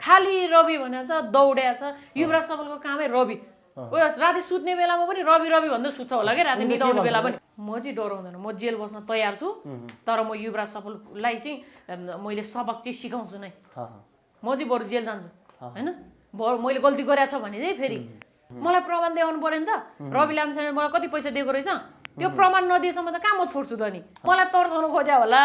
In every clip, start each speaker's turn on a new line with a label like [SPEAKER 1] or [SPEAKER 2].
[SPEAKER 1] खालि रवि भनेको छ दौड्या छ। युवराज सफलको कामै रवि। राति सुत्ने बेलामा पनि रवि रवि भन्दै सुत्छ होला कि राति निदाउने बेला पनि। म चाहिँ डराउँदैन म जेल बस्न तयार छु तर म युवराज सफललाई चाहिँ मैले सबक चाहिँ सिकाउँछु नै। म चाहिँ बरु जेल जान्छु होइन? बरु मैले गल्ती गरेको छ भने चाहिँ फेरि। मलाई प्रमाण देखाउनु पऱ्यो नि त। रवि लामछाने मलाई कति पैसा दिएको रहेछ? त्यो प्रमाण नदिएसम्म त कहाँ म छोड्छु त नि? मलाई तर्साउनु खोज्या होला।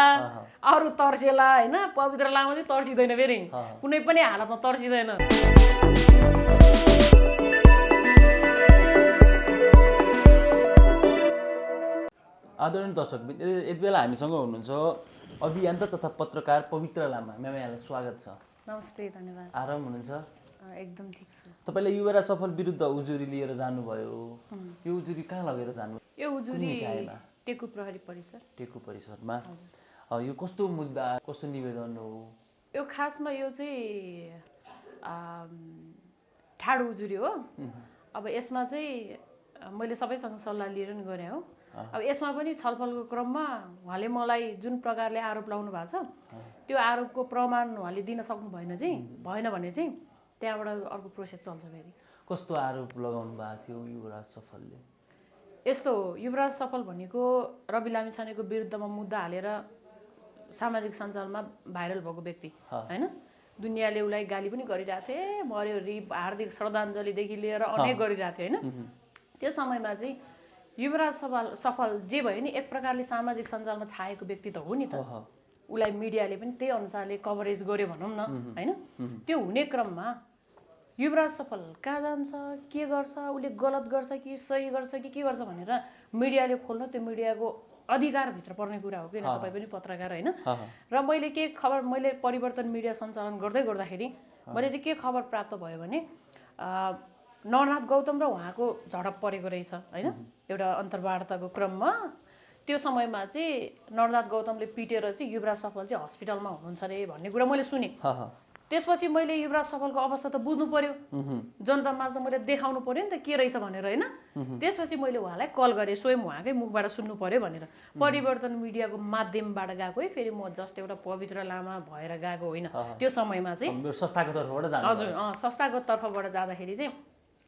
[SPEAKER 1] अरू तर्सेला होइन? पवित्र लामा चाहिँ तर्सिँदैन फेरि। कुनै पनि हालतमा तर्सिँदैन।
[SPEAKER 2] आदरणीय दर्शक यति बेला हामीसँग हुनुहुन्छ अभियन्ता तथा पत्रकार पवित्र लामा। म्याम यहाँलाई स्वागत छ।
[SPEAKER 1] नमस्ते धन्यवाद।
[SPEAKER 2] आराम हुनुहुन्छ?
[SPEAKER 1] एकदम ठिक छु।
[SPEAKER 2] तपाईँले युवराज सफल विरुद्ध उजुरी लिएर जानुभयो। यो उजुरी कहाँ लगेर जानु
[SPEAKER 1] यो उजुरी? टेकु प्रहरी परिसर।
[SPEAKER 2] टेकु परिषदमा अ, यो कस्तो मुद्दा कस्तो निवेदन हो?
[SPEAKER 1] यो खासमा यो चाहिँ ठाडो उजुरी हो। अब यसमा चाहिँ मैले सबैसँग सल्लाह लिएर नि गरेँ हो। अब यसमा पनि छलफलको क्रममा उहाँले मलाई जुन प्रकारले आरोप लाउनु भएको छ त्यो आरोपको प्रमाण उहाँले दिन सक्नु भएन चाहिँ भएन भने चाहिँ त्यहाँबाट अर्को प्रोसेस चल्छ फेरि।
[SPEAKER 2] कस्तो आरोप लगाउनु भएको थियो युवराज सफलले?
[SPEAKER 1] यस्तो हो युवराज सफल भनेको रवि लामिछानेको विरुद्धमा मुद्दा हालेर सामाजिक सञ्जालमा भाइरल भएको व्यक्ति होइन? दुनियाँले उसलाई गाली पनि गरिरहेको थियो "ए, मर्यो रि हार्दिक श्रद्धाञ्जलीदेखि लिएर अनेक गरिरहेको थियो होइन? त्यो समयमा चाहिँ युवराज सफल सफल जे भयो नि एक प्रकारले सामाजिक सञ्जालमा छाएको व्यक्ति त हो नि त। उसलाई मिडियाले पनि त्यही अनुसारले कभरेज गर्यो भनौँ न होइन? त्यो हुने क्रममा युवराज सफल कहाँ जान्छ? के गर्छ? उसले गलत गर्छ कि सही गर्छ कि के गर्छ भनेर मिडियाले खोल्न त्यो मिडियाको अधिकारभित्र पर्ने कुरा हो किन तपाईँ पनि पत्रकार होइन? र मैले के खबर मैले परिवर्तन मिडिया सञ्चालन गर्दै गर्दाखेरि मैले चाहिँ के खबर प्राप्त भयो भने नरनाथ गौतम र उहाँको झडप परेको रहेछ होइन? एउटा अन्तर्वार्ताको क्रममा। त्यो समयमा चाहिँ नरनाथ गौतमले पिटेर चाहिँ युवराज सफल चाहिँ हस्पिटलमा हुनुहुन्छ अरे भन्ने कुरा मैले सुनेँ। त्यसपछि मैले युवराज सफलको अवस्था त बुझ्नु पर्यो। जनता माझ त मैले देखाउनु पर्यो नि त के रहेछ भनेर होइन? त्यसपछि मैले उहाँलाई कल गरेँ स्वयं उहाँकै मुखबाट सुन्नु पर्यो भनेर। परिवर्तन मिडियाको माध्यमबाट गएको है फेरि म जस्ट एउटा पवित्र लामा भएर गएको होइन। त्यो समयमा चाहिँ
[SPEAKER 2] संस्थाको तर्फबाट
[SPEAKER 1] हजुर संस्थाको तर्फबाट जाँदाखेरि चाहिँ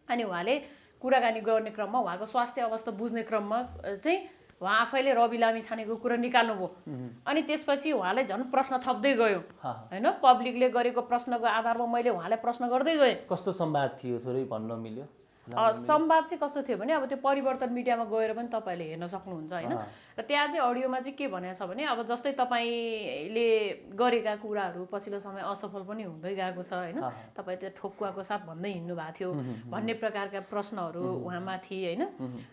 [SPEAKER 1] अनि उहाँले कुराकानी गर्ने क्रममा उहाँको स्वास्थ्य अवस्था बुझ्ने क्रममा चाहिँ उहाँ आफैले रवि लामी छानेको कुरा निकाल्नुभयो। अनि त्यसपछि उहाँलाई झन् प्रश्न थप्दै गयो। होइन पब्लिकले गरेको प्रश्नको आधारमा मैले उहाँलाई प्रश्न गर्दै गएँ।
[SPEAKER 2] कस्तो संवाद थियो थोरै भन्न मिल्यो?
[SPEAKER 1] संवाद चाहिँ कस्तो थियो भने अब त्यो परिवर्तन मिडियामा गएर पनि तपाईँले हेर्न सक्नुहुन्छ होइन। र त्यहाँ चाहिँ अडियोमा चाहिँ के भनेको छ भने अब जस्तै तपाईँले गरेका कुराहरू पछिल्लो समय असफल पनि हुँदै गएको छ होइन। तपाईँ त्यो ठोकुवाको साथ भन्दै हिँड्नु भएको थियो भन्ने प्रकारका प्रश्नहरू उहाँमाथि होइन।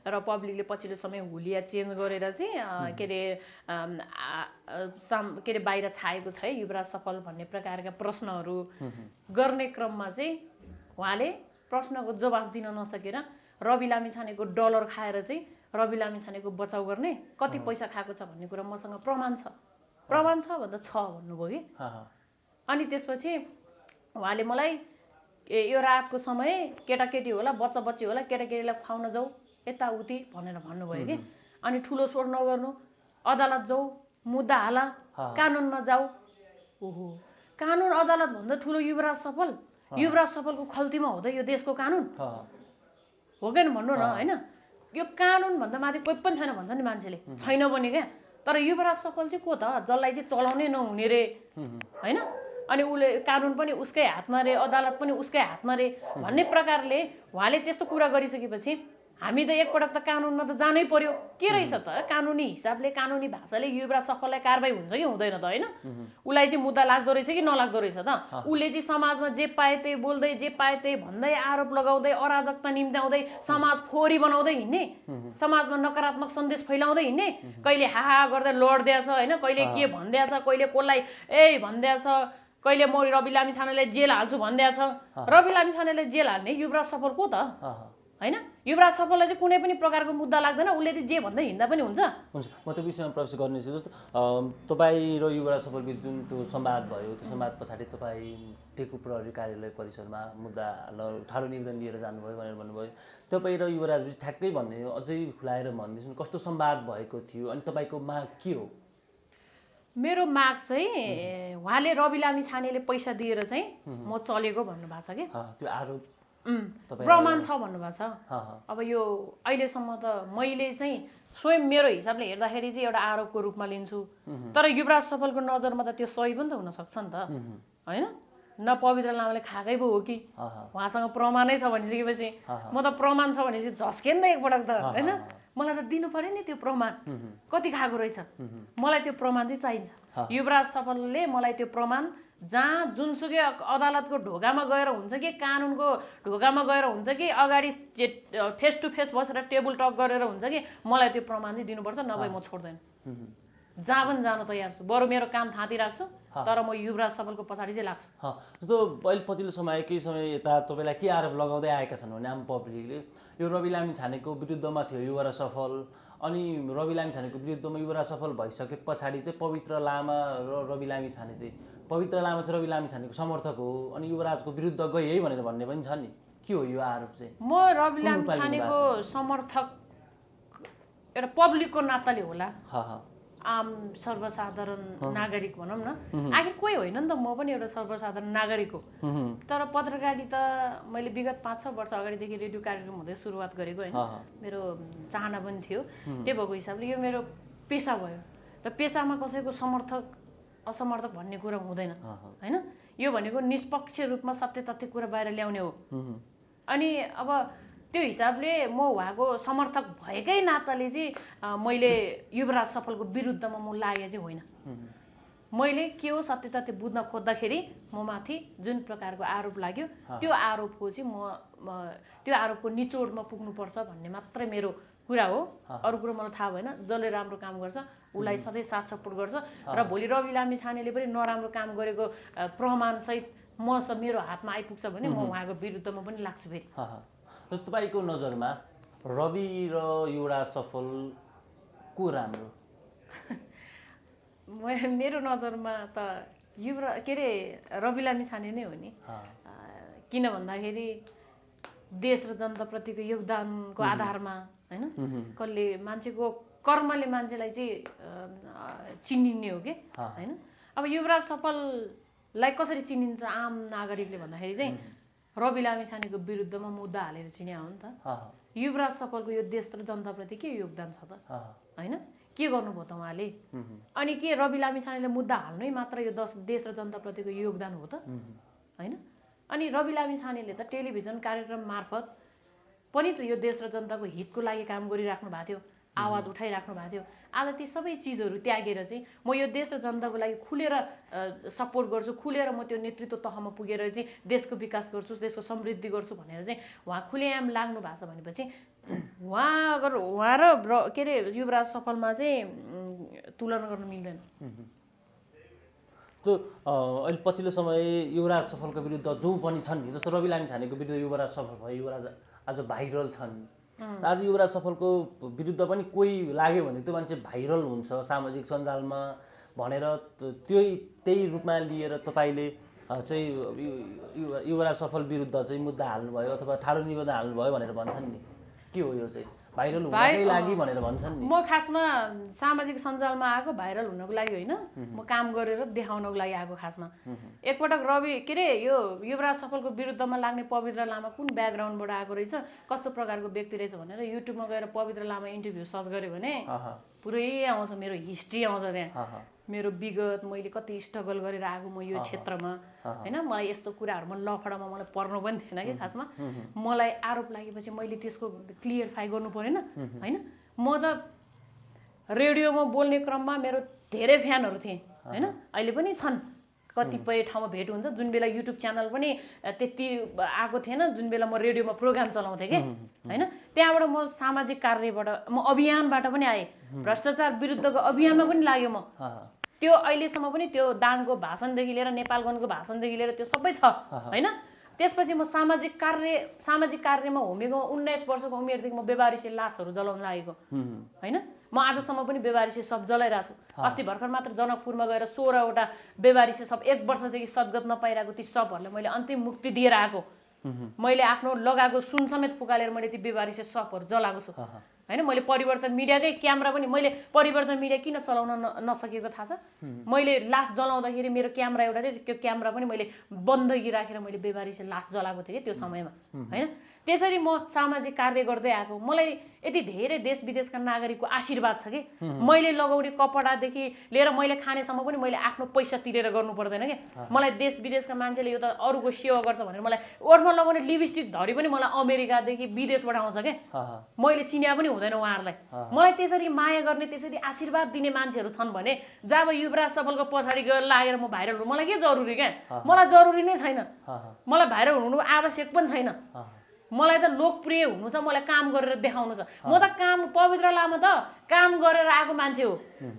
[SPEAKER 1] र पब्लिकले पछिल्लो समय हुलिया चेन्ज गरेर चाहिँ के अरे साम के अरे बाहिर छाएको छ है युवराज सफल भन्ने प्रकारका प्रश्नहरू गर्ने क्रममा चाहिँ उहाँले प्रश्नको जवाफ दिन नसकेर रवि लामिछानेको डलर खाएर चाहिँ रवि लामिछानेको बचाउ गर्ने कति पैसा खाएको छ भन्ने कुरा मसँग प्रमाण छ। प्रमाण छ भन्दा छ भन्नुभयो कि। अनि त्यसपछि उहाँले मलाई ए यो रातको समय केटाकेटी होला बच्चा बच्ची होला केटाकेटीलाई खुवाउन जाऊ यताउति भनेर भन्नुभयो कि? अनि ठुलो स्वर नगर्नु अदालत जाऊ मुद्दा हाला कानुनमा जाऊ ओहो। कानुन अदालत भन्दा ठुलो युवराज सफल। युवराज सफलको खल्तीमा हुँदै यो देशको कानुन?
[SPEAKER 2] हाँ, हाँ।
[SPEAKER 1] हो कि भन्नु न होइन? यो कानुन भन्दा माथि कोही पनि छैन भन्छ नि मान्छेले। छैन पनि क्या। तर युवराज सफल चाहिँ को त? जसलाई चाहिँ चलाउनै नहुने रे। होइन? अनि उसले कानुन पनि उसकै हातमा रे अदालत पनि उसकै हातमा रे। भन्ने प्रकारले उहाँले त्यस्तो कुरा गरिसकेपछि हामी त एकपटक त कानुनमा त जानै पर्यो। के रहेछ त? कानुनी हिसाबले कानुनी भाषाले युवराज सफललाई कारवाही हुन्छ कि हुँदैन त होइन? उसलाई चाहिँ मुद्दा लाग्दो रहेछ कि नलाग्दो रहेछ त? उसले चाहिँ समाजमा जे पाए त्यही बोल्दै जे पाए त्यही भन्दै आरोप लगाउँदै अराजकता निम्त्याउँदै समाज फोहोरी बनाउँदै हिँड्ने समाजमा नकारात्मक सन्देश फैलाउँदै हिँड्ने कहिले हाहा गर्दै लड्दैछ होइन? कहिले के भनिदिएछ कहिले कसलाई ए भनिदिएछ कहिले म रवि लामी छानेलाई जेल हाल्छु भनिदिएछ रवि लामी छानेलाई जेल हाल्ने युवराज सफल को त। होइन? युवराज सफललाई चाहिँ कुनै पनि प्रकारको मुद्दा लाग्दैन उसले चाहिँ जे भन्दै हिँड्दा पनि हुन्छ।
[SPEAKER 2] हुन्छ म त्यो विषयमा प्रवेश गर्नेछु जस्तो तपाईँ र युवराज सफल बिच जुन त्यो संवाद भयो त्यो संवाद पछाडि तपाईँ टेकु प्रहरी कार्यालय परिसरमा मुद्दा ल ठाडो निवेदन लिएर जानुभयो भनेर भन्नुभयो। तपाईँ र युवराज बिच ठ्याक्कै भन्ने अझै खुलाएर भनिदिनुहोस् न कस्तो संवाद भएको थियो अनि तपाईँको माग के हो?
[SPEAKER 1] मेरो माग चाहिँ उहाँले रवि लामी छानेले पैसा दिएर चाहिँ म चलेको भन्नुभएको छ कि।
[SPEAKER 2] त्यो आरोप
[SPEAKER 1] प्रमाण छ भन्नुभएको छ। अब यो अहिलेसम्म त मैले चाहिँ स्वयं मेरो हिसाबले हेर्दाखेरि चाहिँ एउटा आरोपको रूपमा लिन्छु। तर युवराज सफलको नजरमा त त्यो सही पनि त हुनसक्छ नि त। होइन? न पवित्र लामाले खाएकै पो हो कि? उहाँसँग प्रमाणै छ भनिसकेपछि। म त प्रमाण छ भनेपछि झस्केँ नि त एकपटक त होइन? मलाई त दिनु पर्यो नि त्यो प्रमाण। कति खाएको रहेछ? मलाई त्यो प्रमाण चाहिँ चाहिन्छ। युवराज सफलले मलाई त्यो प्रमाण जहाँ जुनसुकै अदालतको ढोकामा गएर हुन्छ कि कानुनको ढोकामा गएर हुन्छ कि अगाडि फेस टु फेस बसेर टेबल टक गरेर हुन्छ कि मलाई त्यो प्रमाण चाहिँ दिनुपर्छ नभए म छोड्दैन। जहाँ पनि जान तयार छु। बरु मेरो काम थाँती राख्छु तर म युवराज सफलको पछाडि चाहिँ लाग्छु।
[SPEAKER 2] जस्तो अहिले पछिल्लो समय केही समय यता तपाईँलाई के आरोप लगाउँदै आएका छन् भने आम पब्लिकले यो रवि लामी छानेको विरुद्धमा थियो युवराज सफल। अनि रवि लामी छानेको विरुद्धमा युवराज सफल भइसके पछाडि चाहिँ पवित्र लामा र रवि लामी छाने चाहिँ पवित्र लामा चाहिँ रवि लामी छानेको समर्थक हो अनि युवराजको विरुद्ध गए है भनेर भन्ने पनि छ नि। के हो यो आरोप चाहिँ?
[SPEAKER 1] म रवि लामी छानेको समर्थक एउटा पब्लिकको नाताले होला। आम सर्वसाधारण नागरिक भनौँ न। आखिर कोही होइन नि त म पनि एउटा सर्वसाधारण नागरिक हो। तर पत्रकारिता मैले विगत पाँच छ वर्ष अगाडिदेखि रेडियो कार्यक्रम हुँदै सुरुवात गरेको होइन। मेरो चाहना पनि थियो। त्यही भएको हिसाबले यो मेरो पेसा भयो। र पेसामा कसैको समर्थक असमर्थक भन्ने कुरा हुँदैन। होइन? यो भनेको निष्पक्ष रूपमा सत्य तथ्य कुरा बाहिर ल्याउने हुँ, अनि अब त्यो हिसाबले म उहाँको समर्थक भएकै नाताले चाहिँ मैले युवराज सफलको विरुद्धमा म लागे चाहिँ होइन। मैले के हो सत्य तथ्य बुझ्न खोज्दाखेरि म माथि जुन प्रकारको आरोप लाग्यो त्यो आरोपको चाहिँ म त्यो आरोपको निचोडमा पुग्नुपर्छ भन्ने मात्रै मेरो कुरा हो। अरू कुरो मलाई थाहा भएन जसले राम्रो काम गर्छ उसलाई सधैँ साथ सपोर्ट गर्छ। र भोलि रवि लामी छानेले पनि नराम्रो काम गरेको प्रमाणसहित म स- मेरो हातमा आइपुग्छ भने म उहाँको विरुद्धमा पनि लाग्छु फेरि।
[SPEAKER 2] र तपाईँको नजरमा रवि र युवराज सफल को राम्रो?
[SPEAKER 1] मेरो नजरमा त युवरा के अरे रवि लामी छाने नै हो नि। किन भन्दाखेरि देश र जनताप्रतिको योगदानको आधारमा होइन? कसले मान्छेको कर्मले मान्छेलाई चाहिँ चिनिने हो कि। होइन? अब युवराज सफललाई कसरी चिनिन्छ आम नागरिकले भन्दाखेरि चाहिँ रवि लामी छानेको विरुद्धमा मुद्दा हालेर चिन्या हो नि त। युवराज सफलको यो देश र जनताप्रति के योगदान छ त? होइन? के गर्नुभयो त उहाँले? अनि के रवि लामी छानेले मुद्दा हाल्नै मात्र यो दस देश र जनताप्रतिको योगदान हो त। होइन? अनि रवि लामी छानेले त टेलिभिजन कार्यक्रम मार्फत पनि त यो देश र जनताको हितको लागि काम गरिराख्नु भएको थियो। आवाज उठाइराख्नु भएको थियो। आज ती सबै चिजहरू त्यागेर चाहिँ म यो देश र जनताको लागि खुलेर सपोर्ट गर्छु खुलेर म त्यो नेतृत्व तहमा पुगेर चाहिँ देशको विकास गर्छु देशको समृद्धि गर्छु भनेर चाहिँ उहाँ खुलेआम लाग्नु भएको छ भनेपछि उहाँ अगर उहाँ र के अरे युवराज सफलमा चाहिँ तुलना गर्न मिल्दैन।
[SPEAKER 2] त्यो अ, अहिले पछिल्लो समय युवराज सफलको विरुद्ध जो पनि छन् नि जस्तो रवि लामी छानेको विरुद्ध युवराज सफल भयो युवराज आज भाइरल छन्। आज युवराज सफलको विरुद्ध पनि कोही लाग्यो भने त्यो मान्छे भाइरल हुन्छ सामाजिक सञ्जालमा भनेर त्यही त्यही रूपमा लिएर तपाईँले चाहिँ युवराज सफल विरुद्ध चाहिँ मुद्दा हाल्नुभयो अथवा ठाडो निवेदन हाल्नुभयो भनेर भन्छन् नि। के हो यो चाहिँ? भाइरल हुनकै लागि भनेर भन्छन्
[SPEAKER 1] म खासमा सामाजिक सञ्जालमा आएको भाइरल हुनको लागि होइन। म काम गरेर देखाउनको लागि आएको खासमा। एकपटक रवि के अरे यो युवराज सफलको विरुद्धमा लाग्ने पवित्र लामा कुन ब्याकग्राउन्डबाट आएको रहेछ? कस्तो प्रकारको व्यक्ति रहेछ भनेर युट्युबमा गएर पवित्र लामा इन्टरभ्यू सर्च गऱ्यो भने पुरै आउँछ मेरो हिस्ट्री आउँछ त्यहाँ। मेरो विगत मैले कति स्ट्रगल गरेर आएको म यो क्षेत्रमा। होइन? मलाई यस्तो कुराहरूमा लफडामा मलाई पर्नु पनि थिएन कि खासमा। मलाई आरोप लागेपछि मैले त्यसको क्लियरफाई गर्नु परेन। होइन? म त रेडियोमा बोल्ने क्रममा मेरो धेरै फ्यानहरू थिए। होइन? अहिले पनि छन्। कतिपय ठाउँमा भेट हुन्छ। जुन बेला युट्युब च्यानल पनि त्यति आएको थिएन जुन बेला म रेडियोमा प्रोग्राम चलाउँथेँ कि। होइन? त्यहाँबाट म सामाजिक कार्यबाट म अभियानबाट पनि आएँ। भ्रष्टाचार विरुद्धको अभियानमा पनि लाग्यो म। त्यो अहिलेसम्म पनि त्यो दाङको भाषणदेखि लिएर नेपालगञ्जको भाषणदेखि लिएर त्यो सबै छ होइन? त्यसपछि म सामाजिक कार्य सामाजिक कार्यमा होमेको उन्नाइस वर्षको उमेरदेखि म बेबारिसे लासहरू जलाउन लागेको होइन? म आजसम्म पनि बेबारिसे सब जलाइरहेको छु। अस्ति भर्खर मात्र जनकपुरमा गएर सोह्रवटा बेबारिसे सब एक वर्षदेखि सद्गत नपाइरहेको ती सबहरूलाई मैले अन्तिम मुक्ति दिएर आएको। मैले आफ्नो लगाएको सुन समेत फुकालेर मैले ती बेबारिसे सपहरू जलाएको छु। होइन मैले परिवर्तन मिडियाकै क्यामेरा पनि मैले परिवर्तन मिडिया किन चलाउन न- नसकेको थाहा छ? मैले लास जलाउँदाखेरि मेरो क्यामेरा एउटा थियो त्यो क्यामेरा पनि मैले बन्दगी राखेर मैले बेबारी लास जलाएको थिएँ कि त्यो समयमा। होइन? त्यसरी म सामाजिक कार्य गर्दै आएको। मलाई यति धेरै देश विदेशका नागरिकको आशीर्वाद छ कि। मैले लगाउने कपडादेखि लिएर मैले खानेसम्म पनि मैले आफ्नो पैसा तिरेर गर्नु पर्दैन कि। मलाई देश विदेशका मान्छेले यो त अरूको सेवा गर्छ भनेर मलाई ओठमा लगाउने लिपस्टिक धरी पनि मलाई अमेरिकादेखि विदेशबाट आउँछ कि। मैले चिन्या पनि हुँदैन उहाँहरूलाई। मलाई त्यसरी माया गर्ने त्यसरी आशीर्वाद दिने मान्छेहरू छन् भने जब युवराज सफलको पछाडि गएर लागेर म भाइरल हुनु मलाई के जरुरी क्या? मलाई जरुरी नै छैन। मलाई भाइरल हुनु आवश्यक पनि छैन। मलाई त लोकप्रिय हुनु छ मलाई काम गरेर देखाउनु छ। म त काम पवित्र लामा त काम गरेर आएको मान्छे हो।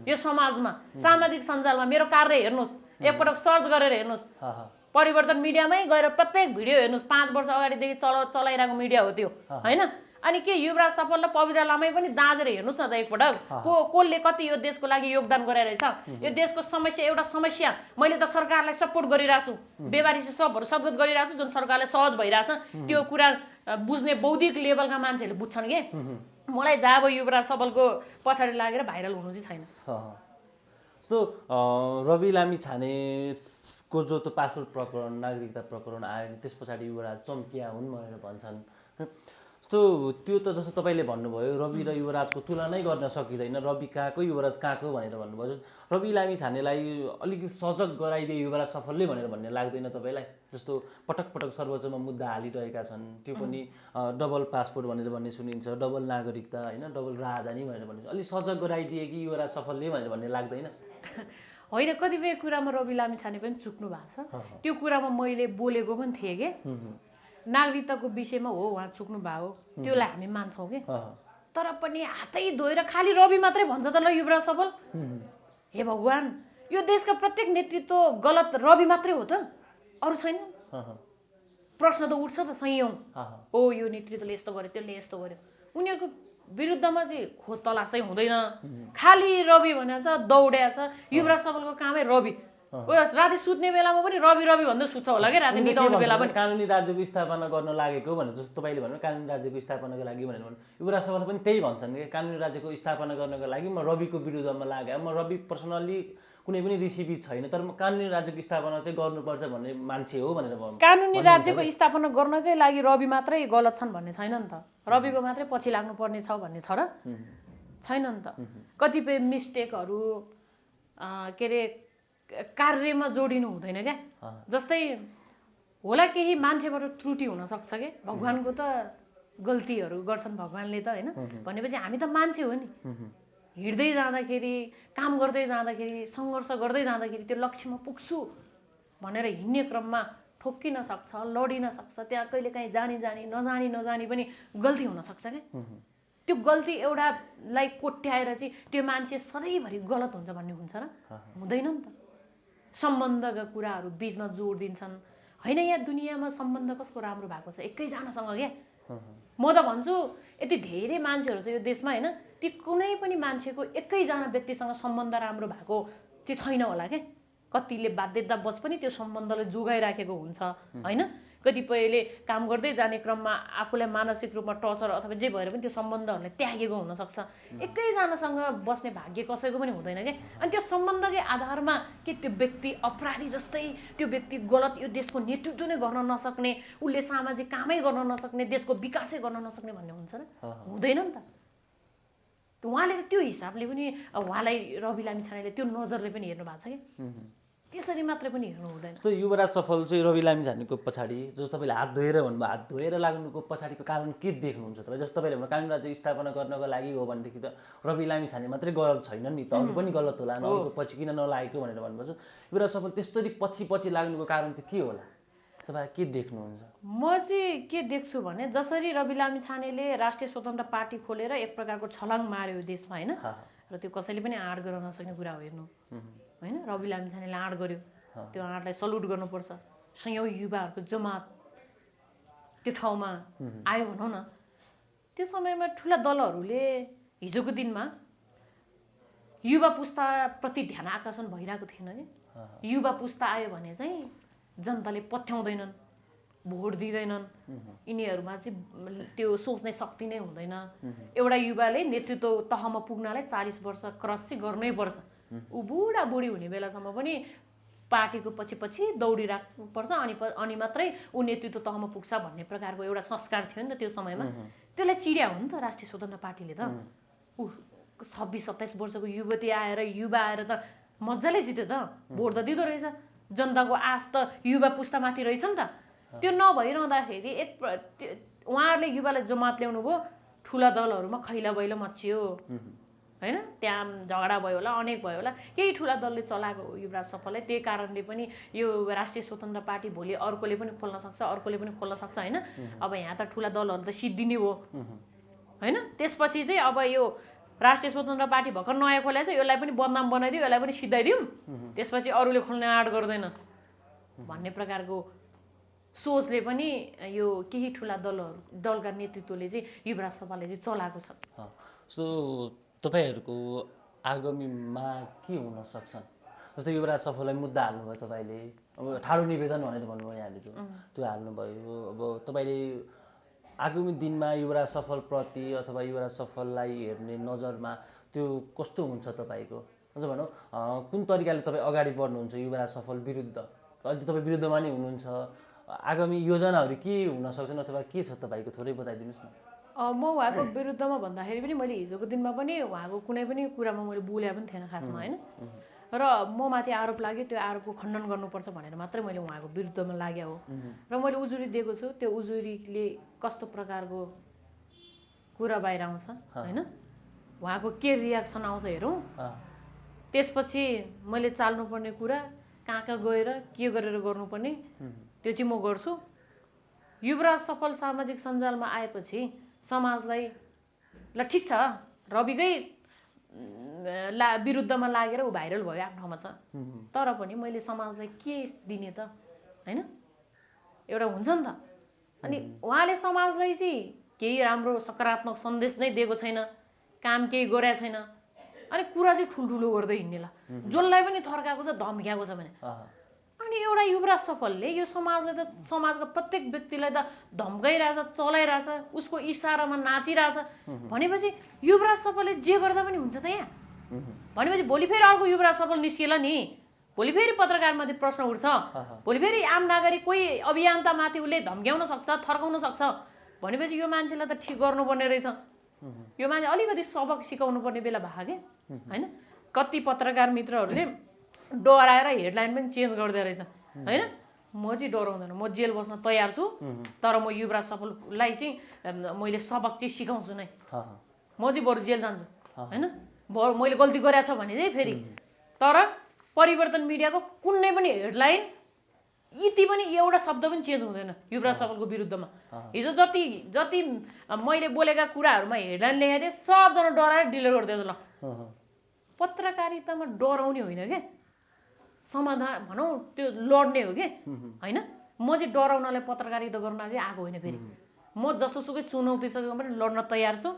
[SPEAKER 1] यो समाजमा सामाजिक सञ्जालमा मेरो कार्य हेर्नुहोस् एकपटक सर्च गरेर हेर्नुहोस्। परिवर्तन मिडियामै गएर प्रत्येक भिडियो हेर्नुहोस्। पाँच वर्ष अगाडिदेखि चला चलाइरहेको मिडिया हो त्यो होइन? अनि के युवराज सफल र पवित्र लामै पनि दाँजेर हेर्नुहोस् न त एकपटक। को कसले कति यो देशको लागि योगदान गराइरहेछ यो देशको समस्या एउटा समस्या। मैले त सरकारलाई सपोर्ट गरिरहेको छु बेबारी सबहरू सद्गत गरिरहेको छु जुन सरकारले सहज भइरहेछ। त्यो कुरा बुझ्ने बौद्धिक लेभलका मान्छेहरूले बुझ्छन् कि। मलाई जब युवराज सफलको पछाडि लागेर भाइरल हुनु चाहिँ छैन।
[SPEAKER 2] जस्तो रवि लामी छानेको जो त्यो पासपोर्ट प्रकरण नागरिकता प्रकरण आयो त्यस पछाडि युवराज चम्किया हुन् भनेर भन्छन्। जस्तो त्यो त जस्तो तपाईँले भन्नुभयो रवि र युवराजको तुलनै गर्न सकिँदैन। रवि कहाँको युवराज कहाँको भनेर भन्नुभयो। रवि लामी छानेलाई अलिकति सजग गराइदिए युवराज सफलले भनेर भन्ने लाग्दैन तपाईँलाई? जस्तो पटक पटक सर्वोच्चमा मुद्दा हालिरहेका छन् त्यो पनि डबल पासपोर्ट भनेर भन्ने सुनिन्छ डबल नागरिकता होइन डबल राजधानी भनेर भन्ने। अलिक सजग गराइदिए कि युवराज सफलले भनेर भन्ने लाग्दैन?
[SPEAKER 1] होइन कतिपय कुरामा रवि लामी छाने पनि चुक्नु भएको छ। त्यो कुरामा मैले बोलेको पनि थिएँ कि? नागरिकताको विषयमा हो उहाँ चुक्नु भयो त्यसलाई हामी मान्छौँ कि। तर पनि हातै धोएर खालि रवि मात्रै भन्छ त ल युवराज सफल हे भगवान् यो देशका प्रत्येक नेतृत्व गलत रवि मात्रै हो त। अरू छैन। प्रश्न त उठ्छ त सयौँ। ओ यो नेतृत्वले यस्तो गर्यो त्यसले यस्तो गर्यो। उनीहरूको विरुद्धमा चाहिँ खोज तलासै हुँदैन। खालि रवि भनेको छ दौड्या छ। युवराज सफलको कामै रवि। राति सुत्ने बेलामा पनि रवि रवि भन्दै सुत्छ होला कि? राति निदाउने बेला पनि।
[SPEAKER 2] कानुनी राज्यको स्थापना गर्न लागेको भनेर जस्तो तपाईँले भन्नु कानुनी राज्यको स्थापनाको लागि भनेर भन्नु युवराज सभाले पनि त्यही भन्छन् कि कानुनी राज्यको स्थापना गर्नको लागि म रविको विरुद्धमा लागेँ। म रवि पर्सनल्ली कुनै पनि रिसिपी छैन तर म कानुनी राज्यको स्थापना चाहिँ गर्नुपर्छ भन्ने मान्छे हो भनेर भन्नु।
[SPEAKER 1] कानुनी राज्यको स्थापना गर्नकै लागि रवि मात्रै गलत छन् भन्ने छैन नि त। रविको मात्रै पछि लाग्नु पर्ने छ भन्ने छ र। छैन नि त। कतिपय मिस्टेकहरू के अरे कार्यमा जोडिनु हुँदैन क्या? जस्तै होला केही मान्छेबाट त्रुटि हुनसक्छ क्या? भगवान्को त गल्तीहरू गर्छन् भगवान्ले त होइन? भनेपछि हामी त मान्छे हो नि। हिँड्दै जाँदाखेरि काम गर्दै जाँदाखेरि सङ्घर्ष गर्दै जाँदाखेरि त्यो लक्ष्यमा पुग्छु भनेर हिँड्ने क्रममा ठोक्किन सक्छ लडिन सक्छ त्यहाँ कहिले काहीँ जानी जानी नजानी नजानी पनि गल्ती हुनसक्छ क्या? त्यो गल्ती एउटालाई कोट्याएर चाहिँ त्यो मान्छे सधैँभरि गलत हुन्छ भन्ने हुन्छ र हुँदैन नि त। सम्बन्धका कुराहरू बिचमा जोड दिन्छन्। होइन यहाँ दुनियाँमा सम्बन्ध कसको राम्रो भएको छ? एकैजनासँग क्या? म त भन्छु यति धेरै मान्छेहरू छ यो देशमा होइन? ती कुनै पनि मान्छेको एकैजना व्यक्तिसँग सम्बन्ध राम्रो भएको चाहिँ छैन होला क्या? कतिले बाध्यतावश पनि त्यो सम्बन्धलाई जोगाइराखेको हुन्छ होइन? कतिपयले काम गर्दै जाने क्रममा आफूलाई मानसिक रूपमा टर्चर अथवा जे भएर पनि त्यो सम्बन्धहरूलाई त्यागेको हुनसक्छ। एकैजनासँग बस्ने भाग्य कसैको पनि हुँदैन क्या। अनि त्यो सम्बन्धकै आधारमा के त्यो व्यक्ति अपराधी जस्तै त्यो व्यक्ति गलत यो देशको नेतृत्व नै गर्न नसक्ने उसले सामाजिक कामै गर्न नसक्ने देशको विकासै गर्न नसक्ने भन्ने हुन्छ र हुँदैन नि त। उहाँले त त्यो हिसाबले पनि उहाँलाई रवि लामी छानेले त्यो नजरले पनि हेर्नु भएको छ कि त्यसरी मात्रै पनि हेर्नु हुँदैन।
[SPEAKER 2] जस्तो युवराज सफल चाहिँ रवि लामी झानेको पछाडि जो तपाईँले हात धोएर भन्नुभयो हात धोएर लाग्नुको पछाडिको कारण के देख्नुहुन्छ तपाईँ? जस्तो तपाईँले भन्नु कानुनी राज्य स्थापना गर्नको लागि हो भनेदेखि त रवि लामी छाने मात्रै गलत छैन नि त। अरू पनि गलत होला अरूको पछि किन नलागेको भनेर भन्नुभएको छ युवराज सफल त्यस्तरी पछि पछि लाग्नुको कारण चाहिँ के होला? तपाईँ के देख्नुहुन्छ?
[SPEAKER 1] म चाहिँ के देख्छु भने जसरी रवि लामी छानेले राष्ट्रिय स्वतन्त्र पार्टी खोलेर एक प्रकारको छलाङ मार्यो देशमा होइन? र त्यो कसैले पनि आँट गर्न नसक्ने कुरा हो हेर्नु। होइन रवि लामी छानेले आँट गर्यो। त्यो आँटलाई सल्युट गर्नुपर्छ। सयौँ युवाहरूको जमात। त्यो ठाउँमा आयो भनौँ न। त्यो समयमा ठुला दलहरूले हिजोको दिनमा युवा पुस्ताप्रति ध्यान आकर्षण भइरहेको थिएन कि। युवा पुस्ता आयो भने चाहिँ जनताले पथ्याउँदैनन् भोट दिँदैनन्। यिनीहरूमा चाहिँ त्यो सोच्ने शक्ति नै हुँदैन। एउटा युवाले नेतृत्व तहमा पुग्नलाई चालिस वर्ष क्रस चाहिँ गर्नै पर्छ। ऊ बुढा बुढी हुने बेलासम्म पनि पार्टीको पछि पछि दौडिराख्नुपर्छ अनि अनि मात्रै ऊ नेतृत्व तहमा पुग्छ भन्ने प्रकारको एउटा संस्कार थियो नि त त्यो समयमा। त्यसलाई चिड्या हो नि त राष्ट्रिय स्वतन्त्र पार्टीले त। ऊ छब्बिस सत्ताइस वर्षको युवती आएर युवा आएर त मजाले जित्यो त। भोट त दिँदो रहेछ। जनताको आश त युवा पुस्तामाथि रहेछ नि त। त्यो नभइरहँदाखेरि एक उहाँहरूले युवालाई जमात ल्याउनु भयो ठुला दलहरूमा खैला बैला मचियो होइन? त्यहाँ झगडा भयो होला अनेक भयो होला। केही ठुला दलले चलाएको युवराज सफललाई त्यही कारणले पनि यो राष्ट्रिय स्वतन्त्र पार्टी भोलि अर्कोले पनि खोल्न सक्छ अर्कोले पनि खोल्न सक्छ होइन? अब यहाँ त ठुला दलहरू त सिद्धिने हो। होइन? त्यसपछि चाहिँ अब यो राष्ट्रिय स्वतन्त्र पार्टी भर्खर नयाँ खोलेको छ यसलाई पनि बदनाम बनाइदियो यसलाई पनि सिद्धाइदिउँ। त्यसपछि अरूले खोल्ने आँट गर्दैन। भन्ने प्रकारको सोचले पनि यो केही ठुला दलहरू दलका नेतृत्वले चाहिँ युवराज सभाले चाहिँ चलाएको छ।
[SPEAKER 2] सो तपाईँहरूको आगामीमा के हुन सक्छन्? जस्तो युवराज सफललाई मुद्दा हाल्नुभयो तपाईँले अब ठाडो निवेदन भनेर भन्नुभयो यहाँले जो त्यो हाल्नुभयो। अब तपाईँले आगामी दिनमा युवराज सफलप्रति अथवा युवराज सफललाई हेर्ने नजरमा त्यो कस्तो हुन्छ तपाईँको? अझ भनौँ कुन तरिकाले तपाईँ अगाडि बढ्नुहुन्छ युवराज सफल विरुद्ध? अहिले तपाईँ विरुद्धमा नै हुनुहुन्छ। आगामी योजनाहरू के हुन सक्छन् अथवा के छ तपाईँको? थोरै बताइदिनुहोस् न।
[SPEAKER 1] म उहाँको विरुद्धमा भन्दाखेरि पनि मैले हिजोको दिनमा पनि उहाँको कुनै पनि कुरामा मैले बोले पनि थिएन खासमा होइन? र म माथि आरोप लाग्यो त्यो आरोपको खण्डन गर्नुपर्छ भनेर मात्रै मैले उहाँको विरुद्धमा लाग्यो हो। र मैले उजुरी दिएको छु त्यो उजुरीले कस्तो प्रकारको कुरा बाहिर आउँछ होइन? उहाँको के रियाक्सन आउँछ हेरौँ। त्यसपछि मैले चाल्नुपर्ने कुरा कहाँ कहाँ गएर के गरेर गर्नुपर्ने त्यो चाहिँ म गर्छु। युवराज सफल सामाजिक सञ्जालमा आएपछि समाजलाई ल ठिक छ। रविकै ला विरुद्धमा लागेर ऊ भाइरल भयो आफ्नो ठाउँमा छ। तर पनि मैले समाजलाई के दिने त? होइन? एउटा हुन्छ नि त। अनि उहाँले समाजलाई चाहिँ केही राम्रो सकारात्मक सन्देश नै दिएको छैन। काम केही गरेको छैन। अनि कुरा चाहिँ ठुल्ठुलो गर्दै हिँड्ने ल। जसलाई पनि थर्काएको छ धम्क्याएको छ भने। अनि एउटा युवराज सफलले यो समाजले त समाजको प्रत्येक व्यक्तिलाई त धम्काइरहेछ चलाइरहेछ उसको इसारामा नाचिरहेछ। भनेपछि युवराज सफलले जे गर्दा पनि हुन्छ त यहाँ। भनेपछि भोलि फेरि अर्को युवराज सफल निस्किएला नि। भोलि फेरि पत्रकारमाथि प्रश्न उठ्छ। भोलि फेरि आम नागरिक कोही अभियन्तामाथि उसले धम्क्याउन सक्छ थर्काउन सक्छ। भनेपछि यो मान्छेलाई त ठिक गर्नुपर्ने रहेछ। यो मान्छे अलिकति सबक सिकाउनु पर्ने बेला भएको के होइन? कति पत्रकार मित्रहरूले डराएर हेडलाइन पनि चेन्ज गर्दो रहेछ। होइन? म चाहिँ डराउँदैन। म जेल बस्न तयार छु। तर म युवराज सफललाई चाहिँ मैले सबक चाहिँ सिकाउँछु नै। म चाहिँ बरु जेल जान्छु। होइन? ब- मैले गल्ती गरेको छ भने चाहिँ फेरि। तर परिवर्तन मिडियाको कुनै पनि हेडलाइन यति पनि एउटा शब्द पनि चेन्ज हुँदैन युवराज सफलको विरुद्धमा। हिजो जति जति मैले बोलेका कुराहरूमा हेडलाइन लेखेको थिएँ सबजना डराएर डिलिट गरिदिएछ ल। पत्रकारितामा डराउने होइन क्या समाधान भनौँ त्यो लड्ने हो कि? होइन? म चाहिँ डराउनलाई पत्रकारिता गर्न चाहिँ आएको होइन फेरि। म जस्तोसुकै चुनौतीसँग पनि लड्न तयार छु।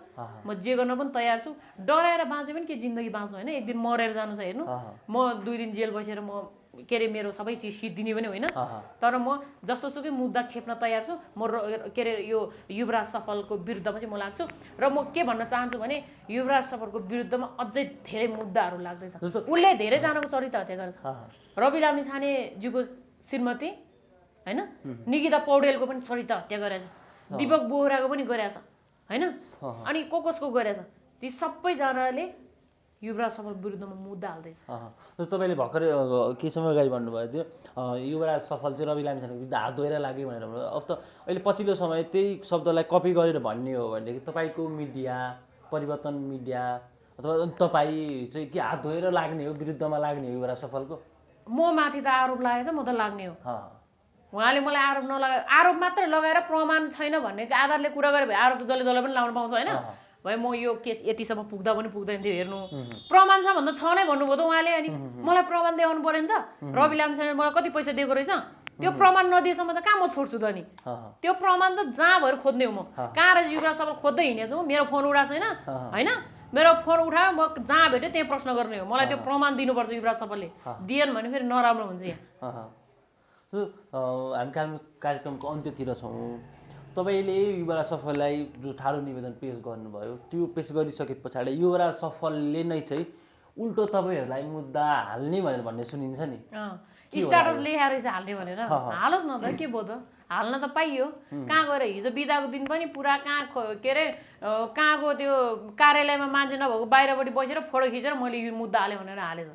[SPEAKER 1] म जे गर्न पनि तयार छु। डराएर बाँचे पनि के जिन्दगी बाँच्नु होइन? एक दिन मरेर जानु छ हेर्नु। म दुई दिन जेल बसेर म के अरे मेरो सबै चिज सिद्धिने पनि होइन। तर म जस्तोसुकै मुद्दा खेप्न तयार छु म के अरे यो युवराज सफलको विरुद्धमा चाहिँ म लाग्छु। र म के भन्न चाहन्छु भने युवराज सफलको विरुद्धमा अझै धेरै मुद्दाहरू लाग्दैछ।
[SPEAKER 2] जस्तो-
[SPEAKER 1] उसले धेरैजनाको चरित्र हत्या गरेछ। रवि लामिछानेज्यूको श्रीमती होइन? निकिता पौडेलको पनि चरित्र हत्या गरेछ। दिपक बोहराको पनि गरेछ होइन? अनि को कसको गरेछ। ती सबैजनाले युवराज सफल विरुद्धमा मुद्दा हाल्दैछ
[SPEAKER 2] जस्तो तपाईँले भर्खरै केही समय अगाडि भन्नुभएको थियो युवराज सफल चाहिँ रवि लामिछानेको विरुद्ध हात धोएर लाग्यो भनेर भन्नुभयो। अब त अहिले पछिल्लो समय त्यही शब्दलाई कपी गरेर भन्ने हो भनेदेखि तपाईँको मिडिया परिवर्तन मिडिया अथवा तपाईँ चाहिँ के हात धोएर लाग्ने हो विरुद्धमा लाग्ने हो युवराज सफलको?
[SPEAKER 1] म माथि त आरोप लागेछ म त लाग्ने हो। उहाँले मलाई आरोप नलगा आरोप मात्र लगाएर प्रमाण छैन भन्ने आधारले कुरा गरे आरोप त जसले जसले पनि लाउनु पाउँछ होइन? भए म यो केस यतिसम्म पुग्दा पनि पुग्दैन थियो हेर्नु। प्रमाण छ भन्दा छ नै भन्नुभयो त उहाँले अनि मलाई प्रमाण देखाउनु पऱ्यो नि त। रवि लामछाने मलाई कति पैसा दिएको रहेछ? त्यो प्रमाण नदिएसम्म त कहाँ म छोड्छु त नि त्यो प्रमाण त जहाँ भएर खोज्ने हो म। कहाँ रहेछ युवराज सबै खोज्दै हिँडेको छु मेरो फोन उठाएको छैन। होइन? मेरो फोन उठायो म जहाँ भेट्यो त्यहीँ प्रश्न गर्ने हो। मलाई त्यो प्रमाण दिनुपर्छ युवराज सफलले दिएन भने फेरि नराम्रो हुन्छ यहाँ।
[SPEAKER 2] हामी कार्यक्रम कार्यक्रमको अन्त्यतिर छौँ। तपाईँले युवराज सफललाई जो ठाडो निवेदन पेस गर्नुभयो। त्यो पेस गरिसके पछाडि युवराज सफलले नै चाहिँ उल्टो तपाईँहरूलाई मुद्दा हाल्ने भनेर भन्ने सुनिन्छ नि।
[SPEAKER 1] स्टाटस लेखाएर चाहिँ हाल्ने भनेर। हालोस् न त के भयो त? हाल्न त पाइयो। कहाँ गएर हिजो बिदाको दिन पनि पुरा कहाँ के अरे कहाँको त्यो कार्यालयमा मान्छे नभएको बाहिरपट्टि बसेर फोटो खिचेर मैले यो मुद्दा हालेँ भनेर हालेछ।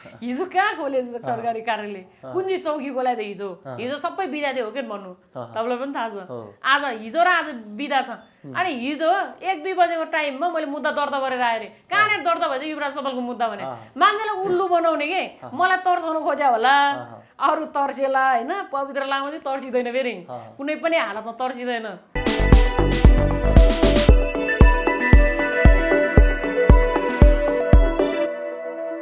[SPEAKER 1] हिजो कहाँ खोले सरकारी कार्यालय कुन चाहिँ चौकी खोलायो त हिजो। हिजो सबै बिदा थियो हो कि भन्नु? तपाईँलाई पनि थाहा छ। आज हिजो र आज बिदा छ अनि हिजो एक दुई बजेको टाइममा मैले मुद्दा दर्ता गरेर आएँ अरे। कहाँनिर दर्ता भएछ युवराज सफलको मुद्दा भने? मान्छेलाई उल्लु बनाउने के? मलाई तर्साउनु खोज्या होला। अरू तर्सेला होइन? पवित्र लामा चाहिँ तर्सिँदैन फेरि। कुनै पनि हालतमा तर्सिँदैन।